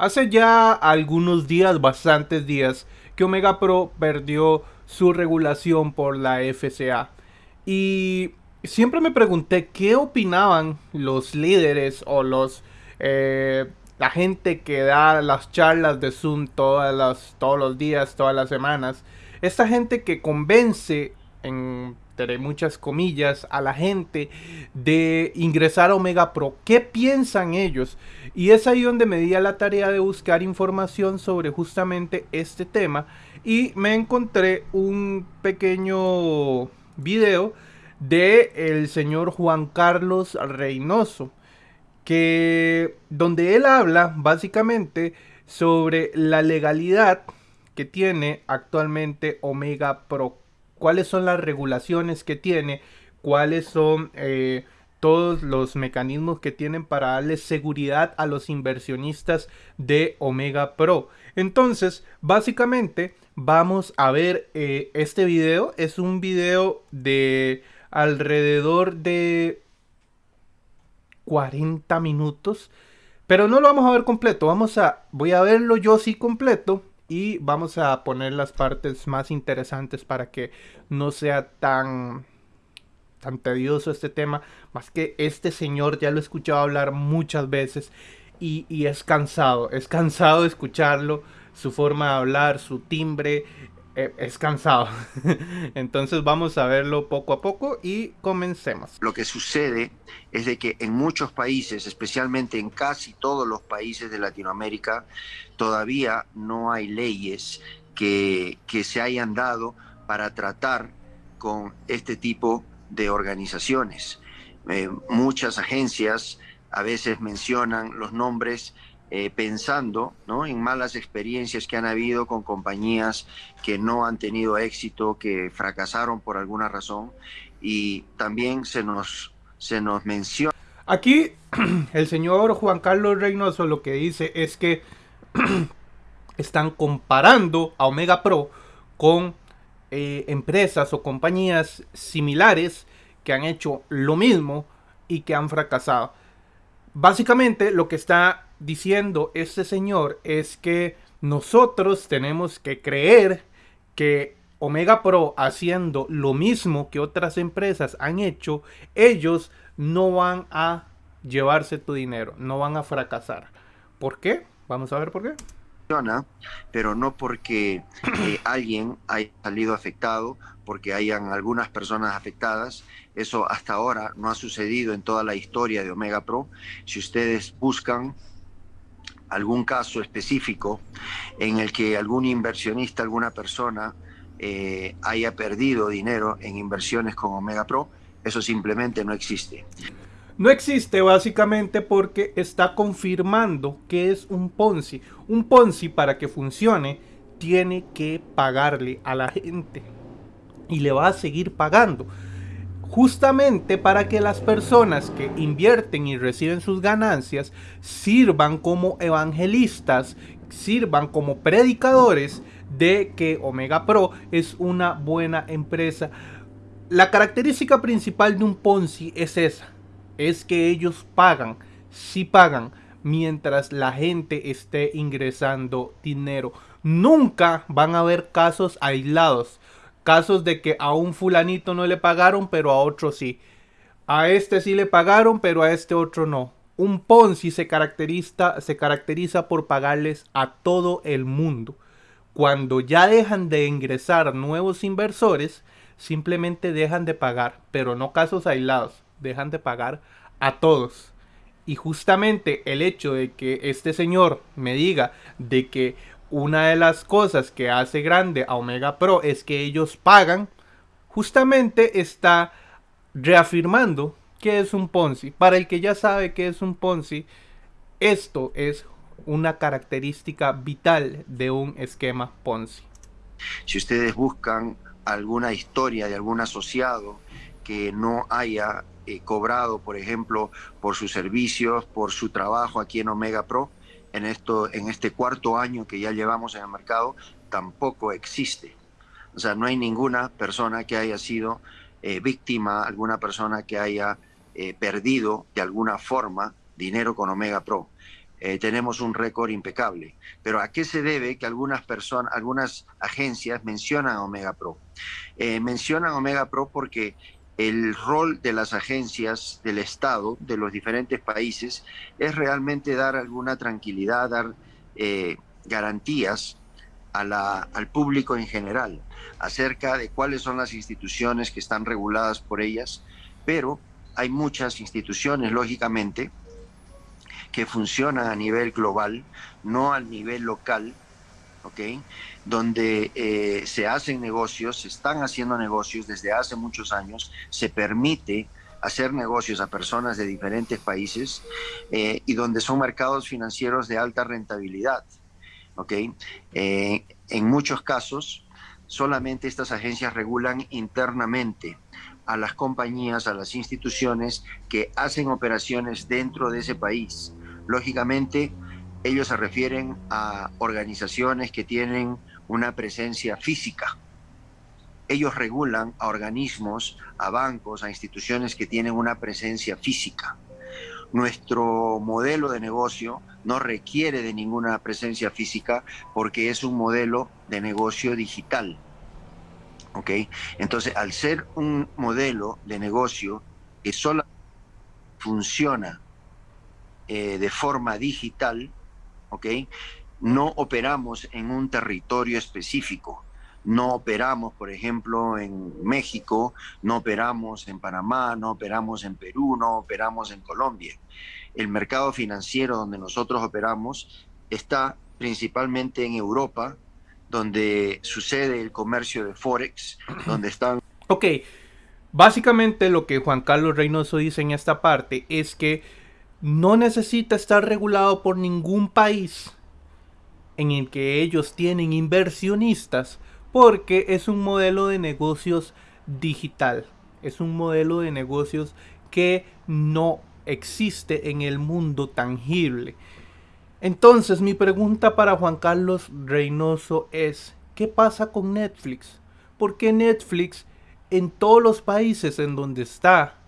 Hace ya algunos días, bastantes días, que Omega Pro perdió su regulación por la FCA. Y siempre me pregunté qué opinaban los líderes o los eh, la gente que da las charlas de Zoom todas las, todos los días, todas las semanas. Esta gente que convence en muchas comillas, a la gente de ingresar a Omega Pro. ¿Qué piensan ellos? Y es ahí donde me di a la tarea de buscar información sobre justamente este tema y me encontré un pequeño video de el señor Juan Carlos Reynoso que donde él habla básicamente sobre la legalidad que tiene actualmente Omega Pro cuáles son las regulaciones que tiene, cuáles son eh, todos los mecanismos que tienen para darle seguridad a los inversionistas de Omega Pro. Entonces, básicamente vamos a ver eh, este video. Es un video de alrededor de 40 minutos. Pero no lo vamos a ver completo. Vamos a, voy a verlo yo sí completo y vamos a poner las partes más interesantes para que no sea tan tan tedioso este tema, más que este señor ya lo he escuchado hablar muchas veces y, y es cansado, es cansado de escucharlo, su forma de hablar, su timbre, es cansado. Entonces vamos a verlo poco a poco y comencemos. Lo que sucede es de que en muchos países, especialmente en casi todos los países de Latinoamérica, todavía no hay leyes que, que se hayan dado para tratar con este tipo de organizaciones. Eh, muchas agencias a veces mencionan los nombres eh, pensando ¿no? en malas experiencias que han habido con compañías que no han tenido éxito, que fracasaron por alguna razón y también se nos, se nos menciona. Aquí el señor Juan Carlos Reynoso lo que dice es que están comparando a Omega Pro con eh, empresas o compañías similares que han hecho lo mismo y que han fracasado. Básicamente lo que está diciendo este señor es que nosotros tenemos que creer que Omega Pro haciendo lo mismo que otras empresas han hecho, ellos no van a llevarse tu dinero, no van a fracasar. ¿Por qué? Vamos a ver por qué. Pero no porque eh, alguien haya salido afectado, porque hayan algunas personas afectadas. Eso hasta ahora no ha sucedido en toda la historia de Omega Pro. Si ustedes buscan algún caso específico en el que algún inversionista, alguna persona eh, haya perdido dinero en inversiones con Omega Pro, eso simplemente no existe. No existe básicamente porque está confirmando que es un Ponzi. Un Ponzi para que funcione tiene que pagarle a la gente y le va a seguir pagando justamente para que las personas que invierten y reciben sus ganancias sirvan como evangelistas, sirvan como predicadores de que Omega Pro es una buena empresa. La característica principal de un Ponzi es esa, es que ellos pagan, sí pagan, mientras la gente esté ingresando dinero. Nunca van a haber casos aislados Casos de que a un fulanito no le pagaron, pero a otro sí. A este sí le pagaron, pero a este otro no. Un Ponzi se caracteriza, se caracteriza por pagarles a todo el mundo. Cuando ya dejan de ingresar nuevos inversores, simplemente dejan de pagar, pero no casos aislados, dejan de pagar a todos. Y justamente el hecho de que este señor me diga de que una de las cosas que hace grande a Omega Pro es que ellos pagan, justamente está reafirmando que es un Ponzi. Para el que ya sabe que es un Ponzi, esto es una característica vital de un esquema Ponzi. Si ustedes buscan alguna historia de algún asociado que no haya eh, cobrado, por ejemplo, por sus servicios, por su trabajo aquí en Omega Pro, en, esto, en este cuarto año que ya llevamos en el mercado tampoco existe. O sea, no hay ninguna persona que haya sido eh, víctima, alguna persona que haya eh, perdido de alguna forma dinero con Omega Pro. eh, tenemos un récord impecable. Pero ¿a qué se debe que algunas personas, algunas agencias mencionan Omega Pro? Mencionan Omega Pro porque el rol de las agencias del Estado, de los diferentes países, es realmente dar alguna tranquilidad, dar eh, garantías al público en general acerca de cuáles son las instituciones que están reguladas por ellas, pero hay muchas instituciones, lógicamente, que funcionan a nivel global, no al nivel local, ¿ok? Donde eh, se hacen negocios, se están haciendo negocios desde hace muchos años, se permite hacer negocios a personas de diferentes países eh, y donde son mercados financieros de alta rentabilidad, ¿ok? Eh, en muchos casos, solamente estas agencias regulan internamente a las compañías, a las instituciones que hacen operaciones dentro de ese país. Lógicamente, ellos se refieren a organizaciones que tienen una presencia física. Ellos regulan a organismos, a bancos, a instituciones que tienen una presencia física. Nuestro modelo de negocio no requiere de ninguna presencia física porque es un modelo de negocio digital. ¿Ok? Entonces, al ser un modelo de negocio que solo funciona eh, de forma digital, ¿ok? No operamos en un territorio específico. No operamos, por ejemplo, en México, no operamos en Panamá, no operamos en Perú, no operamos en Colombia. El mercado financiero donde nosotros operamos está principalmente en Europa, donde sucede el comercio de Forex, donde están... Ok, básicamente lo que Juan Carlos Reynoso dice en esta parte es que no necesita estar regulado por ningún país en el que ellos tienen inversionistas porque es un modelo de negocios digital. Es un modelo de negocios que no existe en el mundo tangible. Entonces mi pregunta para Juan Carlos Reynoso es, ¿qué pasa con Netflix? ¿Por qué Netflix en todos los países en donde está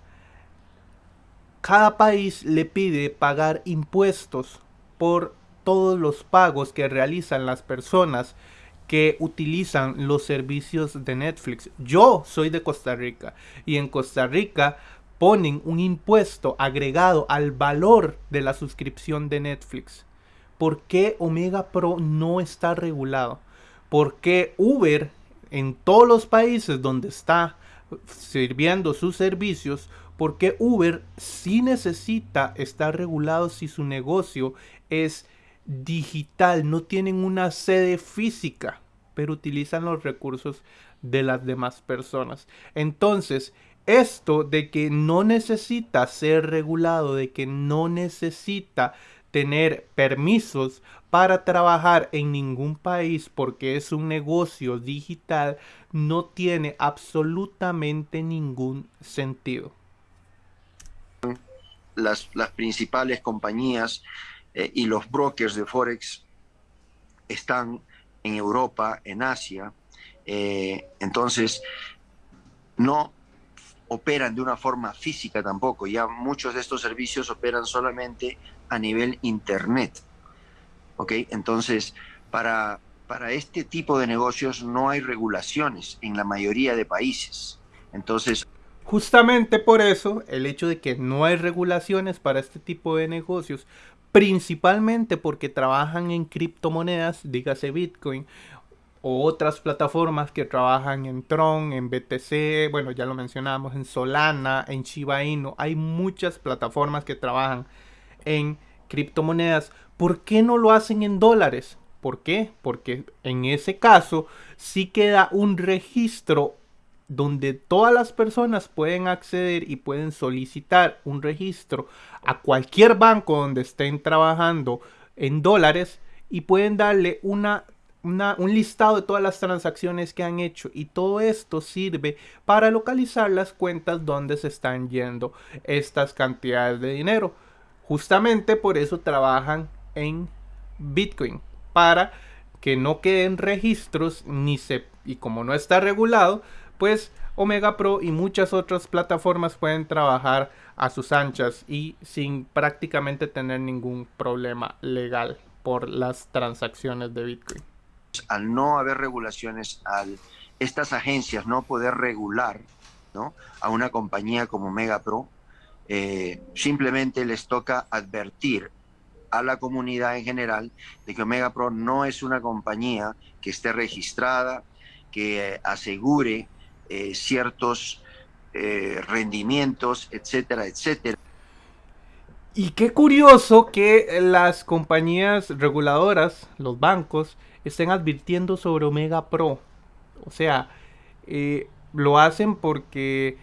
cada país le pide pagar impuestos por todos los pagos que realizan las personas que utilizan los servicios de Netflix. Yo soy de Costa Rica y en Costa Rica ponen un impuesto agregado al valor de la suscripción de Netflix. ¿Por qué Omega Pro no está regulado? ¿Por qué Uber en todos los países donde está sirviendo sus servicios porque Uber sí necesita estar regulado si su negocio es digital, no tienen una sede física, pero utilizan los recursos de las demás personas. Entonces, esto de que no necesita ser regulado, de que no necesita tener permisos para trabajar en ningún país porque es un negocio digital, no tiene absolutamente ningún sentido las, principales compañías eh, y los brokers de Forex están en Europa, en Asia, eh, entonces no operan de una forma física tampoco, ya muchos de estos servicios operan solamente a nivel internet. ¿Ok? Entonces, para, para este tipo de negocios no hay regulaciones en la mayoría de países. Entonces, Justamente por eso, el hecho de que no hay regulaciones para este tipo de negocios, principalmente porque trabajan en criptomonedas, dígase Bitcoin, o otras plataformas que trabajan en Tron, en BTC, bueno, ya lo mencionamos, en Solana, en Shiba Inu, hay muchas plataformas que trabajan en criptomonedas. ¿Por qué no lo hacen en dólares? ¿Por qué? Porque en ese caso sí queda un registro donde todas las personas pueden acceder y pueden solicitar un registro a cualquier banco donde estén trabajando en dólares y pueden darle una, un listado de todas las transacciones que han hecho y todo esto sirve para localizar las cuentas donde se están yendo estas cantidades de dinero. Justamente por eso trabajan en Bitcoin para que no queden registros ni se y como no está regulado pues Omega Pro y muchas otras plataformas pueden trabajar a sus anchas y sin prácticamente tener ningún problema legal por las transacciones de Bitcoin. Al no haber regulaciones, al estas agencias no poder regular ¿no? a una compañía como Omega Pro, eh, simplemente les toca advertir a la comunidad en general de que Omega Pro no es una compañía que esté registrada, que asegure eh, ciertos eh, rendimientos, etcétera, etcétera. Y qué curioso que las compañías reguladoras, los bancos, estén advirtiendo sobre Omega Pro. O sea, eh, lo hacen porque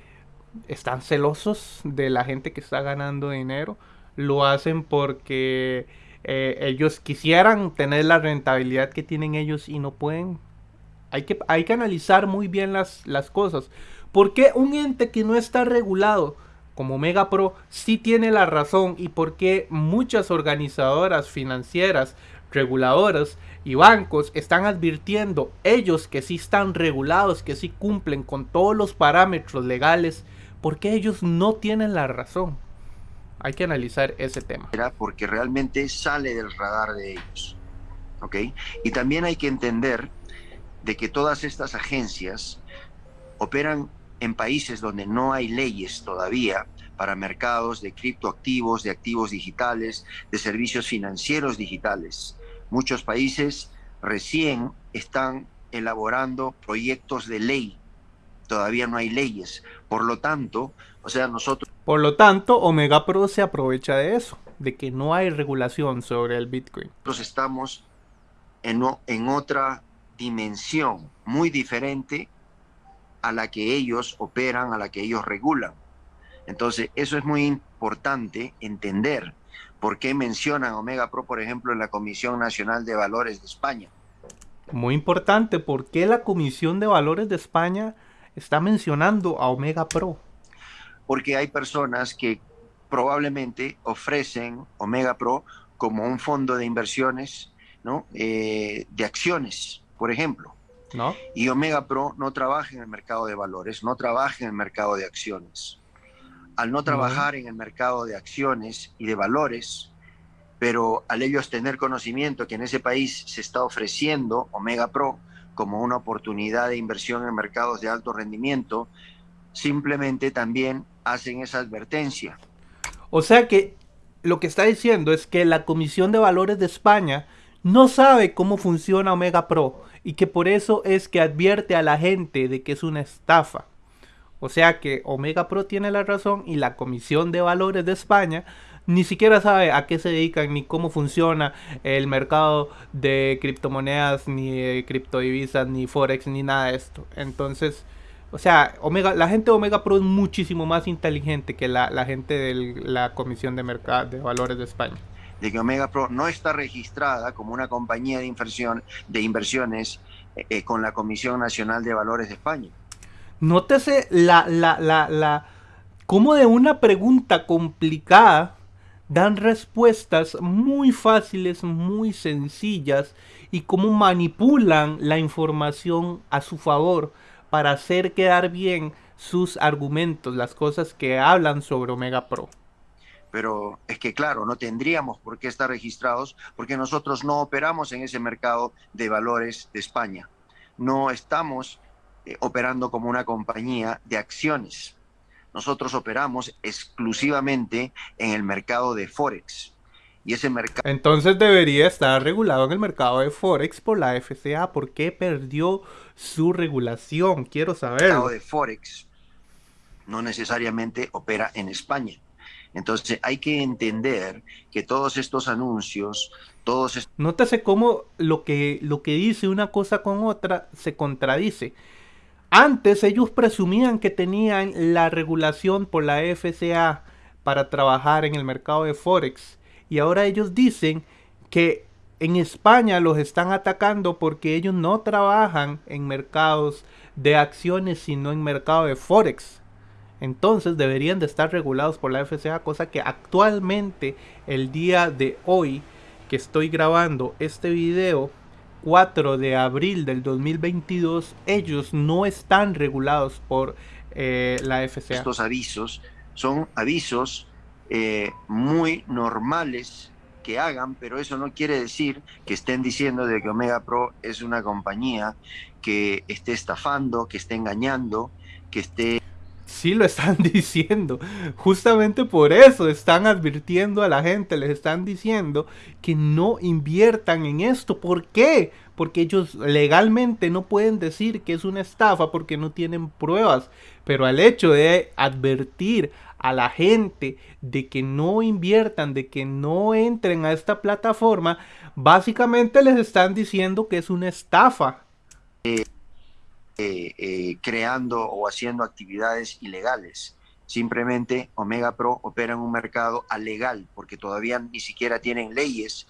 están celosos de la gente que está ganando dinero. Lo hacen porque ellos quisieran tener la rentabilidad que tienen ellos y no pueden hay que, hay que analizar muy bien las, las cosas. ¿Por qué un ente que no está regulado como Mega Pro sí tiene la razón y por qué muchas organizadoras financieras, reguladoras y bancos están advirtiendo ellos que sí están regulados, que sí cumplen con todos los parámetros legales, ¿por qué ellos no tienen la razón? Hay que analizar ese tema. Porque realmente sale del radar de ellos. ¿Ok? Y también hay que entender de que todas estas agencias operan en países donde no hay leyes todavía para mercados de criptoactivos, de activos digitales, de servicios financieros digitales. Muchos países recién están elaborando proyectos de ley. Todavía no hay leyes. Por lo tanto, o sea, nosotros... Por lo tanto, Omega Pro se aprovecha de eso, de que no hay regulación sobre el Bitcoin. Nosotros estamos en, en otra dimensión muy diferente a la que ellos operan, a la que ellos regulan. Entonces, eso es muy importante entender por qué mencionan Omega Pro, por ejemplo, en la Comisión Nacional de Valores de España. Muy importante, ¿por qué la Comisión de Valores de España está mencionando a Omega Pro? Porque hay personas que probablemente ofrecen Omega Pro como un fondo de inversiones, ¿no? Eh, de acciones por ejemplo. ¿No? Y Omega Pro no trabaja en el mercado de valores, no trabaja en el mercado de acciones. Al no trabajar en el mercado de acciones y de valores, pero al ellos tener conocimiento que en ese país se está ofreciendo Omega Pro como una oportunidad de inversión en mercados de alto rendimiento, simplemente también hacen esa advertencia. O sea que lo que está diciendo es que la Comisión de Valores de España no sabe cómo funciona Omega Pro y que por eso es que advierte a la gente de que es una estafa. O sea que Omega Pro tiene la razón y la Comisión de Valores de España ni siquiera sabe a qué se dedican ni cómo funciona el mercado de criptomonedas, ni de criptodivisas, ni forex, ni nada de esto. Entonces, o sea, Omega, la gente de Omega Pro es muchísimo más inteligente que la, la gente de la Comisión de, Mercado, de Valores de España de que Omega Pro no está registrada como una compañía de inversión de inversiones eh, eh, con la Comisión Nacional de Valores de España. Nótese la, la, la, la, cómo de una pregunta complicada dan respuestas muy fáciles, muy sencillas y cómo manipulan la información a su favor para hacer quedar bien sus argumentos, las cosas que hablan sobre Omega Pro pero es que claro, no tendríamos por qué estar registrados porque nosotros no operamos en ese mercado de valores de España. No estamos eh, operando como una compañía de acciones. Nosotros operamos exclusivamente en el mercado de Forex. Y ese mercado... Entonces debería estar regulado en el mercado de Forex por la FCA. ¿Por qué perdió su regulación? Quiero saber. El mercado de Forex no necesariamente opera en España entonces hay que entender que todos estos anuncios, todos estos... Nótese cómo lo que, lo que dice una cosa con otra se contradice. Antes ellos presumían que tenían la regulación por la FCA para trabajar en el mercado de Forex. Y ahora ellos dicen que en España los están atacando porque ellos no trabajan en mercados de acciones, sino en mercado de Forex entonces deberían de estar regulados por la FCA, cosa que actualmente el día de hoy que estoy grabando este video 4 de abril del 2022, ellos no están regulados por eh, la FCA. Estos avisos son avisos eh, muy normales que hagan, pero eso no quiere decir que estén diciendo de que Omega Pro es una compañía que esté estafando, que esté engañando, que esté sí lo están diciendo. Justamente por eso están advirtiendo a la gente, les están diciendo que no inviertan en esto. ¿Por qué? Porque ellos legalmente no pueden decir que es una estafa porque no tienen pruebas. Pero al hecho de advertir a la gente de que no inviertan, de que no entren a esta plataforma, básicamente les están diciendo que es una estafa. Eh, eh, creando o haciendo actividades ilegales. Simplemente Omega Pro opera en un mercado alegal porque todavía ni siquiera tienen leyes.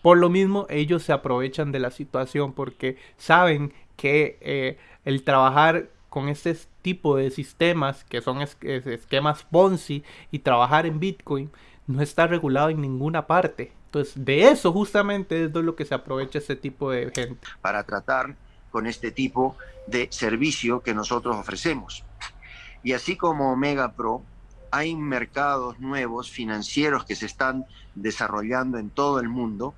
Por lo mismo, ellos se aprovechan de la situación porque saben que eh, el trabajar con este tipo de sistemas, que son esquemas Ponzi, y trabajar en Bitcoin, no está regulado en ninguna parte. Entonces, de eso justamente es de lo que se aprovecha este tipo de gente. Para tratar con este tipo de servicio que nosotros ofrecemos. Y así como Omega Pro, hay mercados nuevos financieros que se están desarrollando en todo el mundo,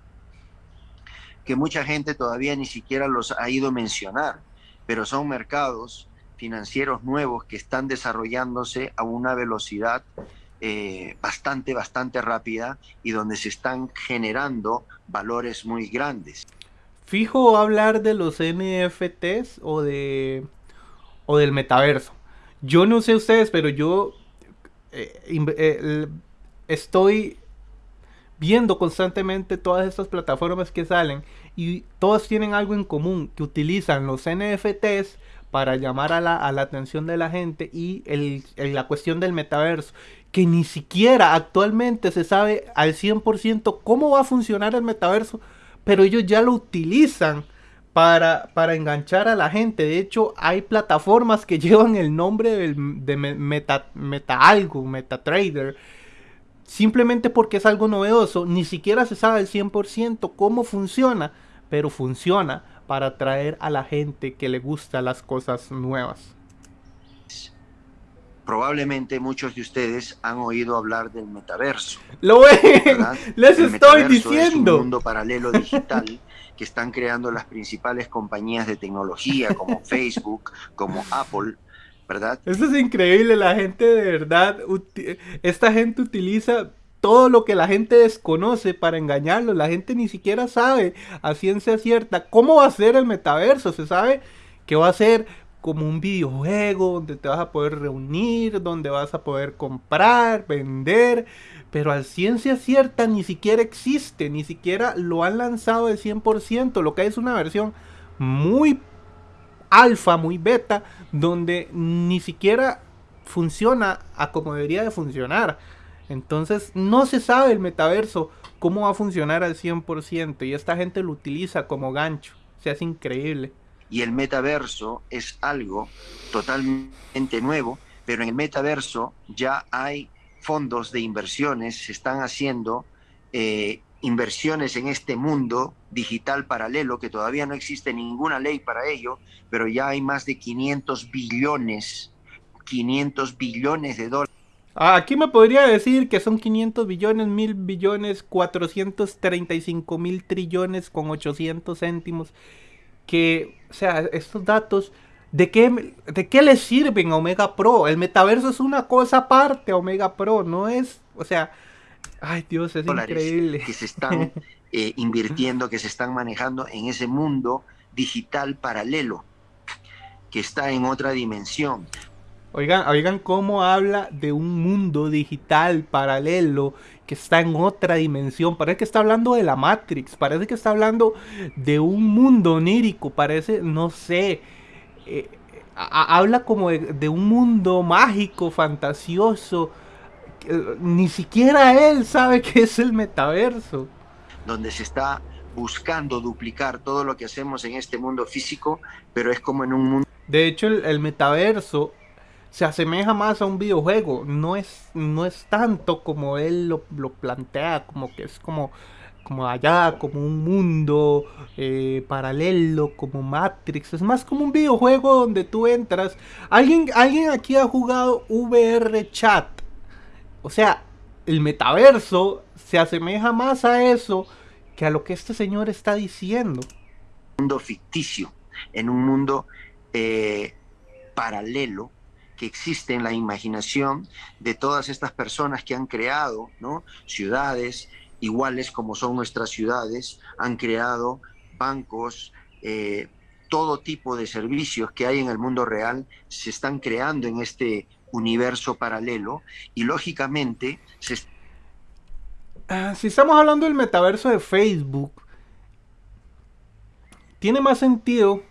que mucha gente todavía ni siquiera los ha ido a mencionar, pero son mercados financieros nuevos que están desarrollándose a una velocidad eh, bastante, bastante rápida y donde se están generando valores muy grandes fijo hablar de los NFTs o de o del metaverso. Yo no sé ustedes, pero yo eh, eh, estoy viendo constantemente todas estas plataformas que salen y todas tienen algo en común, que utilizan los NFTs para llamar a la, atención de la gente y la cuestión del metaverso, que ni siquiera actualmente se sabe al 100% cómo va a funcionar el metaverso pero ellos ya lo utilizan para, para enganchar a la gente. De hecho, hay plataformas que llevan el nombre de meta, meta algo, MetaTrader. Simplemente porque es algo novedoso. Ni siquiera se sabe al 100% cómo funciona. Pero funciona para atraer a la gente que le gusta las cosas nuevas. Probablemente muchos de ustedes han oído hablar del metaverso. Lo ven, les estoy diciendo. Es un mundo paralelo digital que están creando las principales compañías de tecnología como Facebook, como Apple, ¿verdad? Eso es increíble, la gente de verdad, esta gente utiliza todo lo que la gente desconoce para engañarlo. La gente ni siquiera sabe a ciencia cierta cómo va a ser el metaverso. Se sabe que va a ser como un videojuego donde te vas a poder reunir, donde vas a poder comprar, vender, pero al ciencia cierta ni siquiera existe, ni siquiera lo han lanzado al 100%, lo que hay es una versión muy alfa, muy beta, donde ni siquiera funciona a como debería de funcionar. Entonces no se sabe el metaverso cómo va a funcionar al 100% y esta gente lo utiliza como gancho. O sea, es increíble y el metaverso es algo totalmente nuevo, pero en el metaverso ya hay fondos de inversiones, se están haciendo eh, inversiones en este mundo digital paralelo, que todavía no existe ninguna ley para ello, pero ya hay más de 500 billones, 500 billones de dólares. Ah, aquí me podría decir que son 500 billones, mil billones, 435 mil trillones con 800 céntimos que, o sea, estos datos, ¿de qué, ¿de qué le sirven a Omega Pro? El metaverso es una cosa aparte Omega Pro, no es, o sea, ay Dios, es increíble. Que se están eh, invirtiendo, que se están manejando en ese mundo digital paralelo, que está en otra dimensión. Oigan, oigan cómo habla de un mundo digital paralelo que está en otra dimensión. Parece que está hablando de la Matrix. Parece que está hablando de un mundo onírico. Parece, no sé. Eh, habla como de, un mundo mágico, fantasioso. ni siquiera él sabe qué es el metaverso. Donde se está buscando duplicar todo lo que hacemos en este mundo físico, pero es como en un mundo... De hecho, el metaverso se asemeja más a un videojuego. No es, no es tanto como él lo, plantea, como que es como como allá, como un mundo eh, paralelo, como Matrix. Es más como un videojuego donde tú entras. ¿Alguien, alguien aquí ha jugado VR Chat. O sea, el metaverso se asemeja más a eso que a lo que este señor está diciendo. Un mundo ficticio, en un mundo eh, paralelo que existe en la imaginación de todas estas personas que han creado ¿no? ciudades iguales como son nuestras ciudades, han creado bancos, eh, todo tipo de servicios que hay en el mundo real se están creando en este universo paralelo y lógicamente se... Ah, si estamos hablando del metaverso de Facebook, tiene más sentido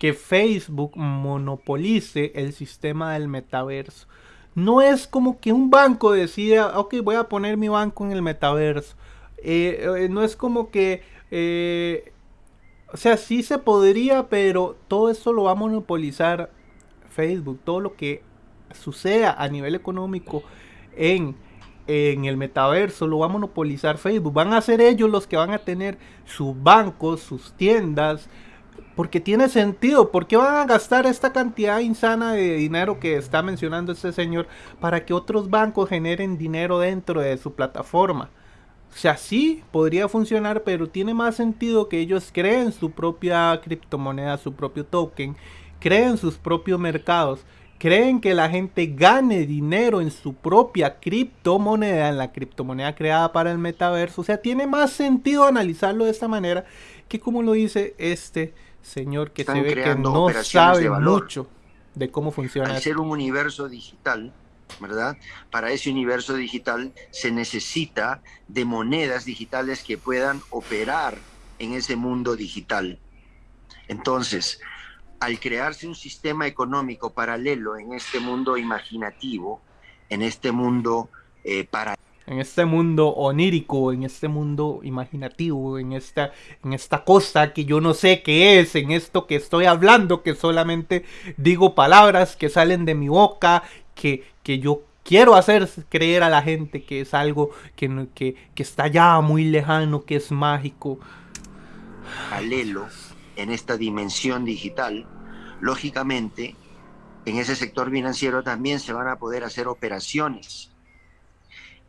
que Facebook monopolice el sistema del metaverso. No es como que un banco decida, ok, voy a poner mi banco en el metaverso. Eh, eh, no es como que, eh, o sea, sí se podría, pero todo eso lo va a monopolizar Facebook. Todo lo que suceda a nivel económico en, en el metaverso lo va a monopolizar Facebook. Van a ser ellos los que van a tener sus bancos, sus tiendas, porque tiene sentido. ¿Por qué van a gastar esta cantidad insana de dinero que está mencionando este señor para que otros bancos generen dinero dentro de su plataforma? O sea, sí, podría funcionar, pero tiene más sentido que ellos creen su propia criptomoneda, su propio token, creen sus propios mercados, creen que la gente gane dinero en su propia criptomoneda, en la criptomoneda creada para el metaverso. O sea, tiene más sentido analizarlo de esta manera que como lo dice este señor que se ve que no sabe mucho de cómo funciona. Al ser un universo digital, ¿verdad? Para ese universo digital se necesita de monedas digitales que puedan operar en ese mundo digital. Entonces, al crearse un sistema económico paralelo en este mundo imaginativo, en este mundo eh, paralelo, en este mundo onírico, en este mundo imaginativo, en esta, en esta cosa que yo no sé qué es, en esto que estoy hablando, que solamente digo palabras que salen de mi boca, que, que yo quiero hacer creer a la gente que es algo que, que, que está ya muy lejano, que es mágico. Paralelo en esta dimensión digital, lógicamente, en ese sector financiero también se van a poder hacer operaciones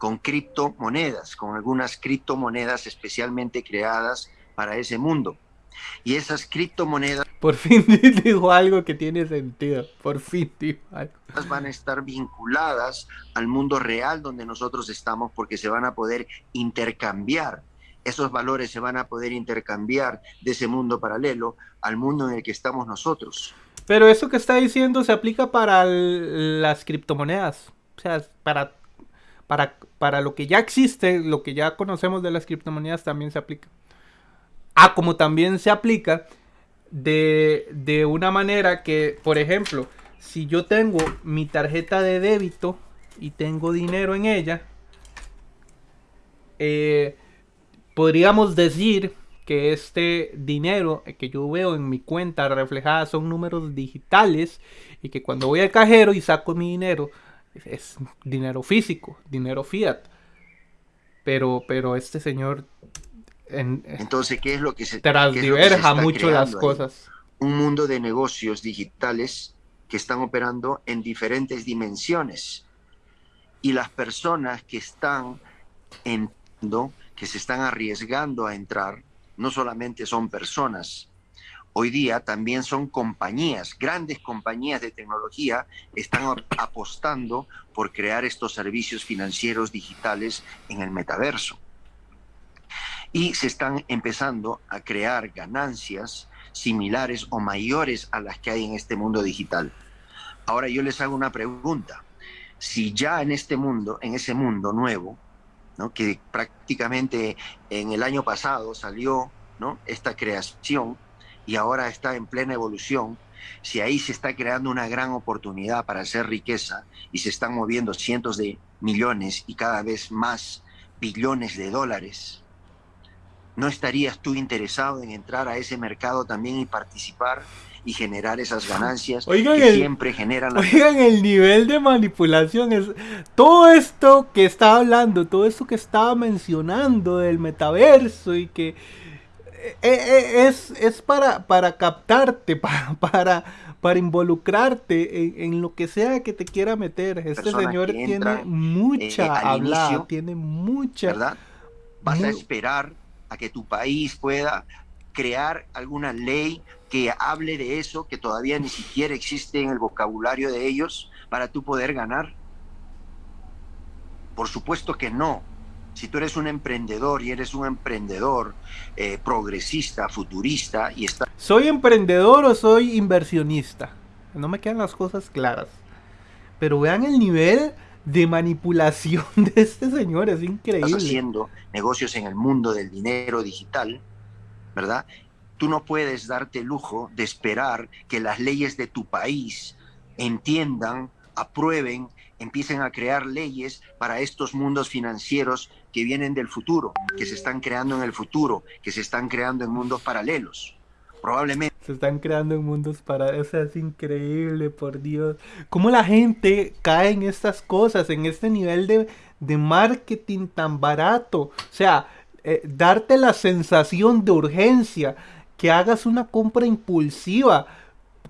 con criptomonedas, con algunas criptomonedas especialmente creadas para ese mundo. Y esas criptomonedas... Por fin dijo algo que tiene sentido, por fin dijo algo. Van a estar vinculadas al mundo real donde nosotros estamos porque se van a poder intercambiar. Esos valores se van a poder intercambiar de ese mundo paralelo al mundo en el que estamos nosotros. Pero eso que está diciendo se aplica para las criptomonedas. O sea, para para, para lo que ya existe, lo que ya conocemos de las criptomonedas también se aplica. Ah, como también se aplica de, de una manera que, por ejemplo, si yo tengo mi tarjeta de débito y tengo dinero en ella, eh, podríamos decir que este dinero que yo veo en mi cuenta reflejada son números digitales y que cuando voy al cajero y saco mi dinero es dinero físico, dinero fiat. Pero, pero este señor... Entonces, ¿qué es lo que se transdiverja mucho las cosas? Un mundo de negocios digitales que están operando en diferentes dimensiones. Y las personas que están entrando, que se están arriesgando a entrar, no solamente son personas, hoy día también son compañías, grandes compañías de tecnología están apostando por crear estos servicios financieros digitales en el metaverso. Y se están empezando a crear ganancias similares o mayores a las que hay en este mundo digital. Ahora yo les hago una pregunta. Si ya en este mundo, en ese mundo nuevo, ¿no? que prácticamente en el año pasado salió esta creación, y ahora está en plena evolución, si ahí se está creando una gran oportunidad para hacer riqueza y se están moviendo cientos de millones y cada vez más billones de dólares, ¿No estarías tú interesado en entrar a ese mercado también y participar y generar esas ganancias que siempre generan Oigan el nivel de manipulación es todo esto que estaba hablando, todo esto que estaba mencionando del metaverso y que es, es para, para captarte, para, para, para involucrarte en, lo que sea que te quiera meter. Este señor tiene mucha eh, hablada, tiene mucha... ¿Verdad? Vas a esperar a que tu país pueda crear alguna ley que hable de eso, que todavía ni siquiera existe en el vocabulario de ellos, para tú poder ganar? Por supuesto que no. Si tú eres un emprendedor y eres un emprendedor eh, progresista, futurista y está... ¿Soy emprendedor o soy inversionista? No me quedan las cosas claras. Pero vean el nivel de manipulación de este señor, es increíble. Estás haciendo negocios en el mundo del dinero digital, ¿verdad? Tú no puedes darte el lujo de esperar que las leyes de tu país entiendan, aprueben, empiecen a crear leyes para estos mundos financieros que vienen del futuro, que se están creando en el futuro, que se están creando en mundos paralelos. Probablemente. Se están creando en mundos paralelos. O sea, es increíble, por Dios. Cómo la gente cae en estas cosas, en este nivel de, de marketing tan barato. O sea, eh, darte la sensación de urgencia que hagas una compra impulsiva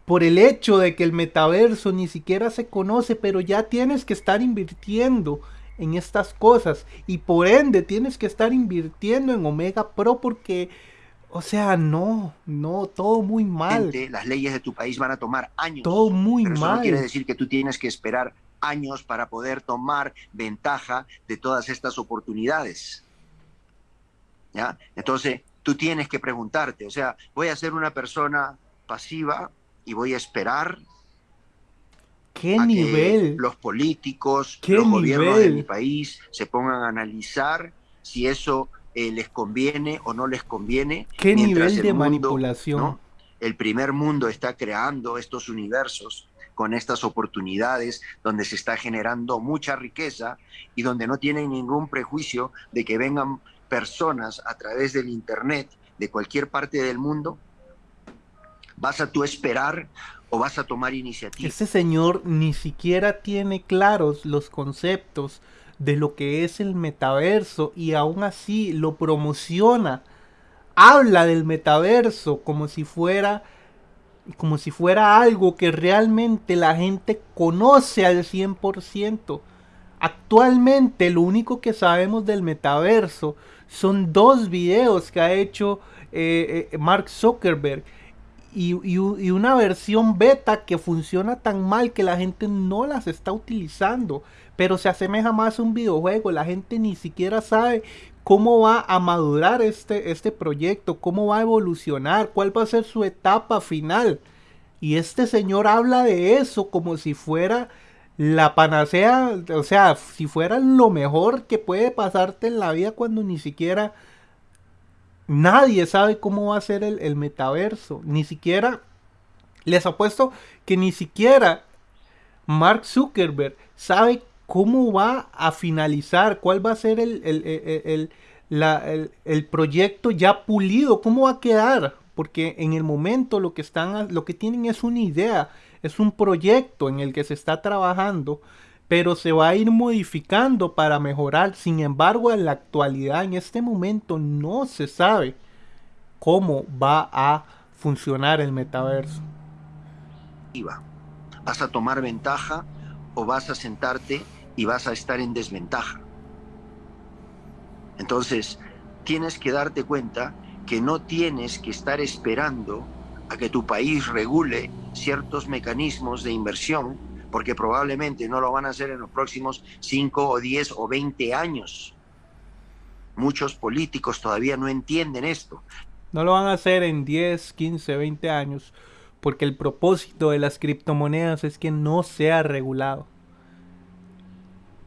por el hecho de que el metaverso ni siquiera se conoce, pero ya tienes que estar invirtiendo en estas cosas y por ende tienes que estar invirtiendo en Omega Pro porque, o sea, no, no, todo muy mal. Las leyes de tu país van a tomar años. Todo muy mal. Eso no quiere decir que tú tienes que esperar años para poder tomar ventaja de todas estas oportunidades. ¿Ya? Entonces, tú tienes que preguntarte, o sea, voy a ser una persona pasiva y voy a esperar ¿Qué nivel? los políticos, los gobiernos de mi país se pongan a analizar si eso eh, les conviene o no les conviene. ¿Qué nivel de manipulación? El primer mundo está creando estos universos con estas oportunidades donde se está generando mucha riqueza y donde no tienen ningún prejuicio de que vengan personas a través del Internet de cualquier parte del mundo, ¿vas a tú esperar o vas a tomar iniciativa? Este señor ni siquiera tiene claros los conceptos de lo que es el metaverso y aún así lo promociona. Habla del metaverso como si fuera como si fuera algo que realmente la gente conoce al 100%. Actualmente lo único que sabemos del metaverso son dos videos que ha hecho eh, eh, Mark Zuckerberg y, una versión beta que funciona tan mal que la gente no las está utilizando. Pero se asemeja más a un videojuego. La gente ni siquiera sabe cómo va a madurar este, este proyecto, cómo va a evolucionar, cuál va a ser su etapa final. Y este señor habla de eso como si fuera la panacea, o sea, si fuera lo mejor que puede pasarte en la vida cuando ni siquiera nadie sabe cómo va a ser el, metaverso, ni siquiera, les apuesto que ni siquiera Mark Zuckerberg sabe cómo va a finalizar, cuál va a ser el, el, el, proyecto ya pulido, cómo va a quedar, porque en el momento lo que están, lo que tienen es una idea, es un proyecto en el que se está trabajando, pero se va a ir modificando para mejorar. Sin embargo, en la actualidad, en este momento, no se sabe cómo va a funcionar el metaverso. ¿Vas a tomar ventaja o vas a sentarte y vas a estar en desventaja? Entonces, tienes que darte cuenta que no tienes que estar esperando a que tu país regule ciertos mecanismos de inversión, porque probablemente no lo van a hacer en los próximos 5 o 10 o 20 años. Muchos políticos todavía no entienden esto. No lo van a hacer en 10, 15, 20 años, porque el propósito de las criptomonedas es que no sea regulado.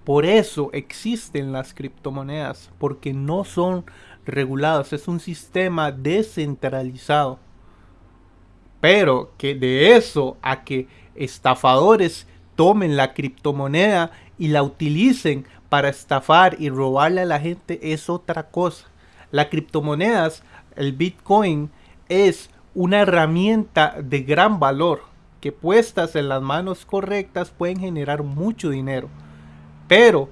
Por eso existen las criptomonedas, porque no son reguladas, es un sistema descentralizado. Pero que de eso a que estafadores tomen la criptomoneda y la utilicen para estafar y robarle a la gente es otra cosa. Las criptomonedas, el Bitcoin, es una herramienta de gran valor que puestas en las manos correctas pueden generar mucho dinero. Pero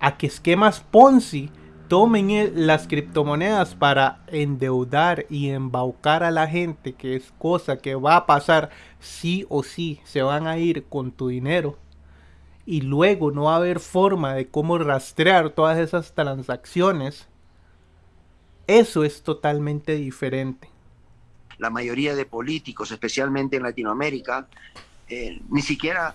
a que esquemas Ponzi tomen las criptomonedas para endeudar y embaucar a la gente, que es cosa que va a pasar sí o sí, se van a ir con tu dinero. Y luego no va a haber forma de cómo rastrear todas esas transacciones. Eso es totalmente diferente. La mayoría de políticos, especialmente en Latinoamérica, eh, ni siquiera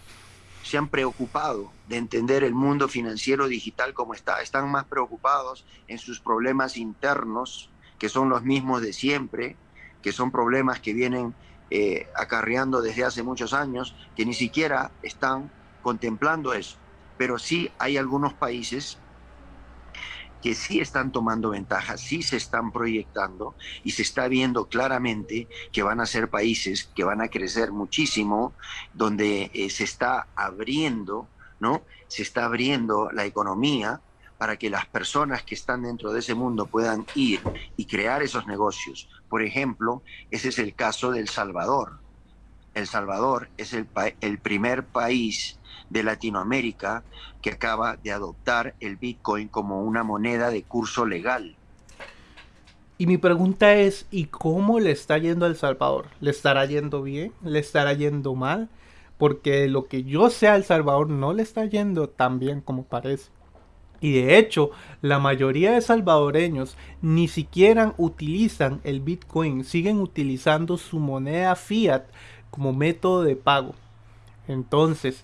se han preocupado de entender el mundo financiero digital como está. Están más preocupados en sus problemas internos, que son los mismos de siempre, que son problemas que vienen eh, acarreando desde hace muchos años, que ni siquiera están contemplando eso. Pero sí hay algunos países que sí están tomando ventaja, sí se están proyectando y se está viendo claramente que van a ser países que van a crecer muchísimo, donde eh, se está abriendo, ¿no? Se está abriendo la economía para que las personas que están dentro de ese mundo puedan ir y crear esos negocios. Por ejemplo, ese es el caso del Salvador. El Salvador es el, el primer país de Latinoamérica que acaba de adoptar el Bitcoin como una moneda de curso legal. Y mi pregunta es, ¿y cómo le está yendo a El Salvador? ¿Le estará yendo bien? ¿Le estará yendo mal? Porque lo que yo sé a El Salvador no le está yendo tan bien como parece. Y de hecho, la mayoría de salvadoreños ni siquiera utilizan el Bitcoin, siguen utilizando su moneda fiat como método de pago. Entonces,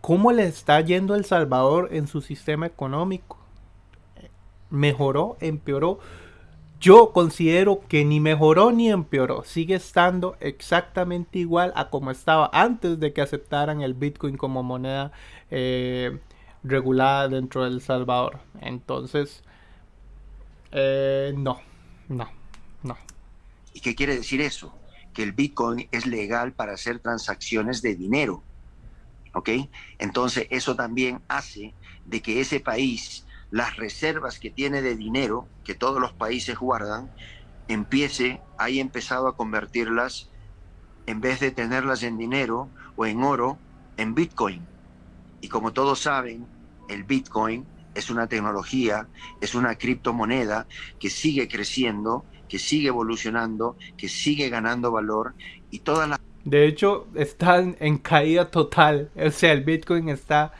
¿Cómo le está yendo El Salvador en su sistema económico? ¿Mejoró? ¿Empeoró? Yo considero que ni mejoró ni empeoró. Sigue estando exactamente igual a como estaba antes de que aceptaran el Bitcoin como moneda eh, regulada dentro de El Salvador. Entonces, eh, no, no, no. ¿Y qué quiere decir eso? Que el Bitcoin es legal para hacer transacciones de dinero ¿ok? Entonces eso también hace de que ese país, las reservas que tiene de dinero, que todos los países guardan, empiece, haya empezado a convertirlas, en vez de tenerlas en dinero o en oro, en Bitcoin. Y como todos saben, el Bitcoin es una tecnología, es una criptomoneda que sigue creciendo, que sigue evolucionando, que sigue ganando valor y todas las de hecho, están en caída total. O sea, el Bitcoin está...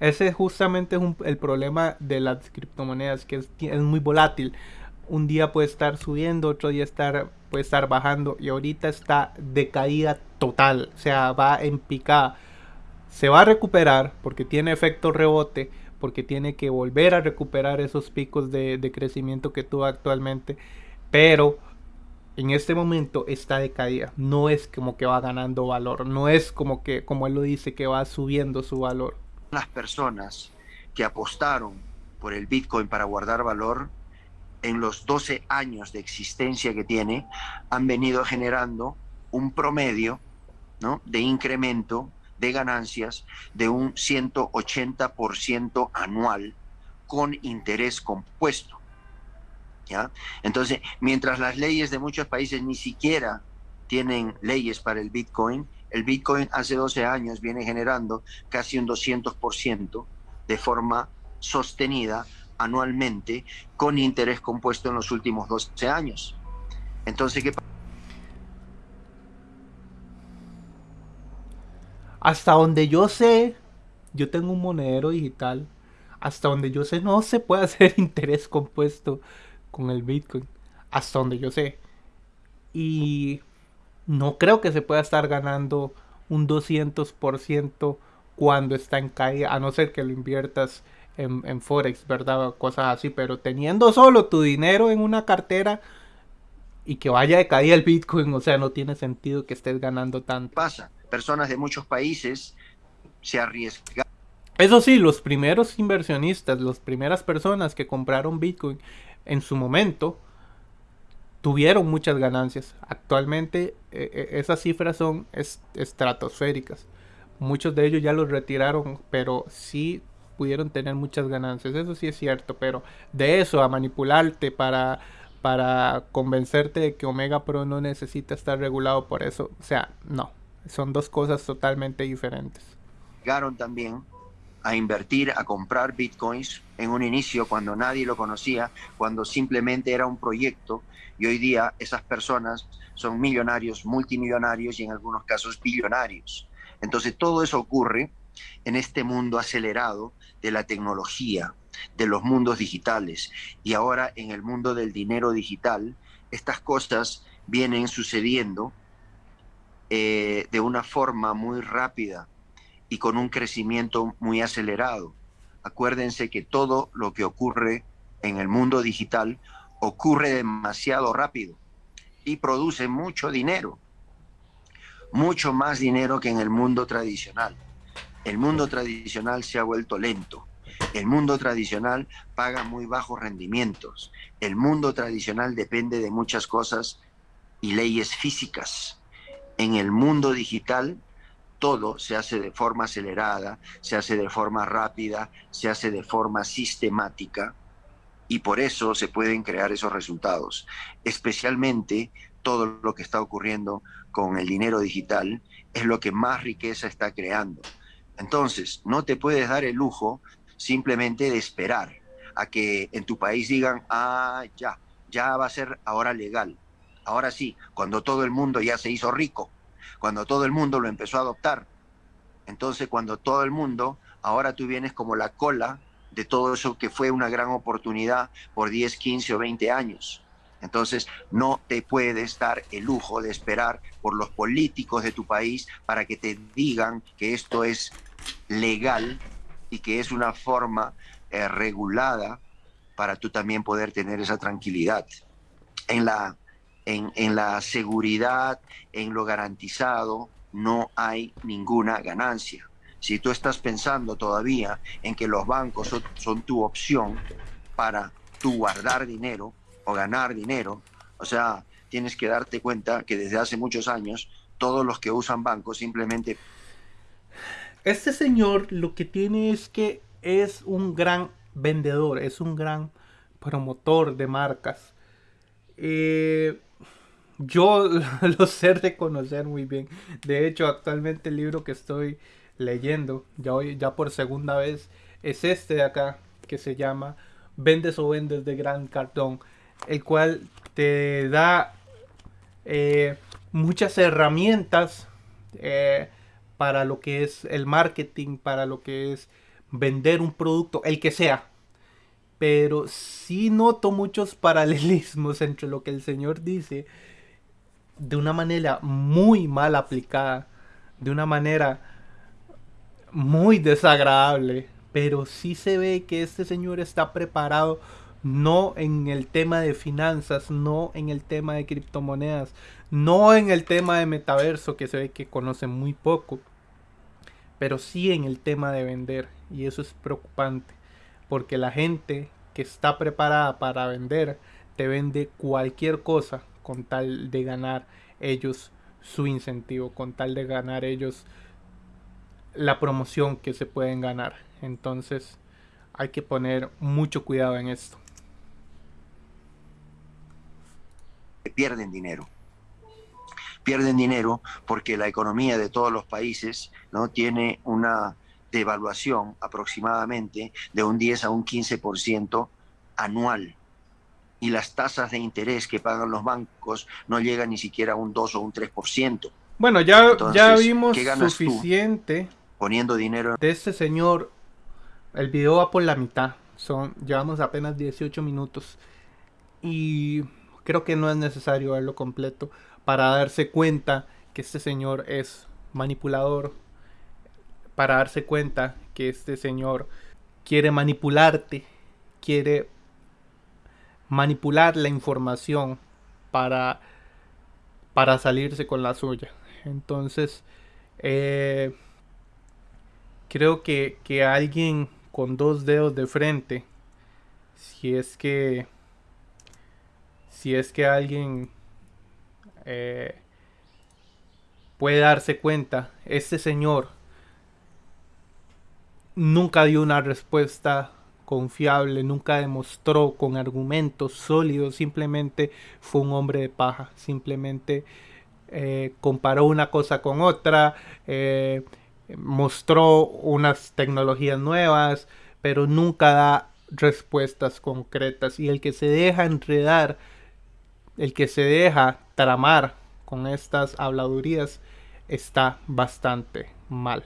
Ese justamente es el problema de las criptomonedas, que es, muy volátil. Un día puede estar subiendo, otro día puede estar bajando y ahorita está de caída total. O sea, va en picada. Se va a recuperar porque tiene efecto rebote, porque tiene que volver a recuperar esos picos de crecimiento que tuvo actualmente. Pero en este momento está de caída. No es como que va ganando valor. No es como que, como él lo dice, que va subiendo su valor. Las personas que apostaron por el Bitcoin para guardar valor, en los 12 años de existencia que tiene, han venido generando un promedio ¿no? de incremento de ganancias de un 180% anual con interés compuesto. Entonces, mientras las leyes de muchos países ni siquiera tienen leyes para el Bitcoin, el Bitcoin hace 12 años viene generando casi un 200% de forma sostenida anualmente con interés compuesto en los últimos 12 años. Entonces, ¿qué Hasta donde yo sé, yo tengo un monedero digital. Hasta donde yo sé, no se puede hacer interés compuesto con el Bitcoin, hasta donde yo sé. Y no creo que se pueda estar ganando un 200% cuando está en caída, a no ser que lo inviertas en, Forex, ¿verdad? Cosas así, pero teniendo solo tu dinero en una cartera y que vaya de caída el Bitcoin, o sea, no tiene sentido que estés ganando tanto. Pasa, personas de muchos países se arriesgan. Eso sí, los primeros inversionistas, las primeras personas que compraron Bitcoin en su momento tuvieron muchas ganancias. Actualmente eh, eh, esas cifras son estratosféricas. Muchos de ellos ya los retiraron, pero sí pudieron tener muchas ganancias, eso sí es cierto, pero de eso a manipularte para para convencerte de que Omega Pro no necesita estar regulado por eso, o sea, no, son dos cosas totalmente diferentes. Llegaron también a invertir, a comprar bitcoins en un inicio cuando nadie lo conocía, cuando simplemente era un proyecto. Y hoy día esas personas son millonarios, multimillonarios y en algunos casos billonarios. Entonces todo eso ocurre en este mundo acelerado de la tecnología, de los mundos digitales. Y ahora en el mundo del dinero digital, estas cosas vienen sucediendo eh, de una forma muy rápida y con un crecimiento muy acelerado. Acuérdense que todo lo que ocurre en el mundo digital ocurre demasiado rápido y produce mucho dinero, mucho más dinero que en el mundo tradicional. El mundo tradicional se ha vuelto lento. El mundo tradicional paga muy bajos rendimientos. El mundo tradicional depende de muchas cosas y leyes físicas. En el mundo digital todo se hace de forma acelerada, se hace de forma rápida, se hace de forma sistemática y por eso se pueden crear esos resultados. Especialmente todo lo que está ocurriendo con el dinero digital es lo que más riqueza está creando. Entonces, no te puedes dar el lujo simplemente de esperar a que en tu país digan, ah, ya, ya va a ser ahora legal. Ahora sí, cuando todo el mundo ya se hizo rico, cuando todo el mundo lo empezó a adoptar. Entonces, cuando todo el mundo, ahora tú vienes como la cola de todo eso que fue una gran oportunidad por 10, 15 o 20 años. Entonces, no te puedes dar el lujo de esperar por los políticos de tu país para que te digan que esto es legal y que es una forma eh, regulada para tú también poder tener esa tranquilidad. En la en, la seguridad, en lo garantizado, no hay ninguna ganancia. Si tú estás pensando todavía en que los bancos son, tu opción para tú guardar dinero o ganar dinero, o sea, tienes que darte cuenta que desde hace muchos años todos los que usan bancos simplemente... Este señor lo que tiene es que es un gran vendedor, es un gran promotor de marcas. Eh, yo lo sé reconocer muy bien. De hecho, actualmente el libro que estoy leyendo, ya, hoy, ya por segunda vez, es este de acá, que se llama Vendes o Vendes de Gran Cartón, el cual te da eh, muchas herramientas eh, para lo que es el marketing, para lo que es vender un producto, el que sea. Pero sí noto muchos paralelismos entre lo que el señor dice de una manera muy mal aplicada, de una manera muy desagradable, pero sí se ve que este señor está preparado no en el tema de finanzas, no en el tema de criptomonedas, no en el tema de metaverso que se ve que conoce muy poco, pero sí en el tema de vender y eso es preocupante porque la gente que está preparada para vender te vende cualquier cosa con tal de ganar ellos su incentivo, con tal de ganar ellos la promoción que se pueden ganar. Entonces hay que poner mucho cuidado en esto. Pierden dinero. Pierden dinero porque la economía de todos los países no tiene una devaluación aproximadamente de un 10 a un 15% anual y las tasas de interés que pagan los bancos no llegan ni siquiera a un 2 o un 3%. Bueno, ya, ya vimos suficiente poniendo dinero de este señor. El video va por la mitad. Son, llevamos apenas 18 minutos. Y creo que no es necesario verlo completo para darse cuenta que este señor es manipulador. Para darse cuenta que este señor quiere manipularte. Quiere manipular la información para, para salirse con la suya. Entonces, eh, creo que, que, alguien con dos dedos de frente, si es que, si es que alguien eh, puede darse cuenta, este señor nunca dio una respuesta confiable, nunca demostró con argumentos sólidos, simplemente fue un hombre de paja, simplemente eh, comparó una cosa con otra, eh, mostró unas tecnologías nuevas, pero nunca da respuestas concretas y el que se deja enredar, el que se deja tramar con estas habladurías está bastante mal.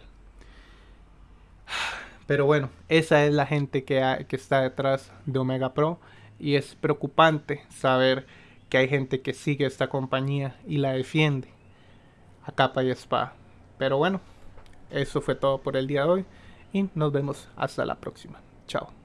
Pero bueno, esa es la gente que, está detrás de Omega Pro y es preocupante saber que hay gente que sigue esta compañía y la defiende a capa y espada. Pero bueno, eso fue todo por el día de hoy y nos vemos hasta la próxima. Chao.